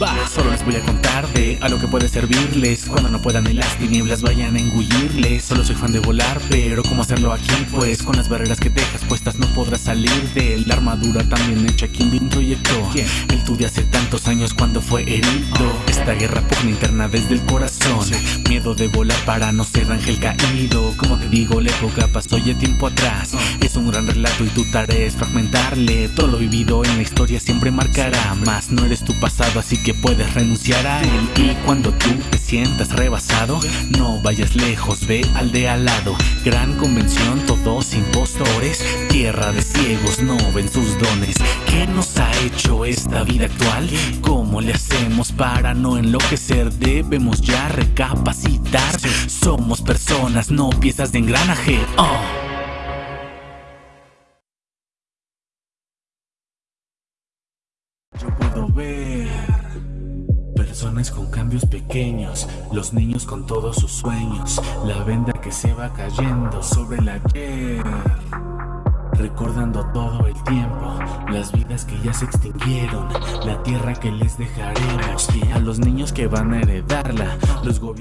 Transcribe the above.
Va, solo les voy a contar de a lo que puede servirles. Cuando no puedan ni las tinieblas vayan a engullirles. Solo soy fan de volar, pero ¿cómo hacerlo aquí? Pues con las barreras que dejas puestas no podrás salir de la armadura también hecha quien bien proyectó El tú de hace tantos años cuando fue herido. Esta guerra pugna interna desde el corazón. Miedo de volar para no ser ángel caído. Como te digo, la época pasó ya tiempo atrás Es un gran relato y tu tarea es fragmentarle Todo lo vivido en la historia siempre marcará Más no eres tu pasado así que puedes renunciar a él Y cuando tú te sientas rebasado No vayas lejos, ve al de al lado Gran convención, todos impostores Tierra de ciegos, no ven sus dones ¿Qué nos ha hecho esta vida actual? ¿Cómo le hacemos para no enloquecer? Debemos ya recapacitar Somos personas, no piezas de engranaje oh. Yo puedo ver Personas con cambios pequeños, los niños con todos sus sueños, la venda que se va cayendo sobre la ayer. Recordando todo el tiempo, las vidas que ya se extinguieron, la tierra que les dejaremos, a los niños que van a heredarla, los gobiernos...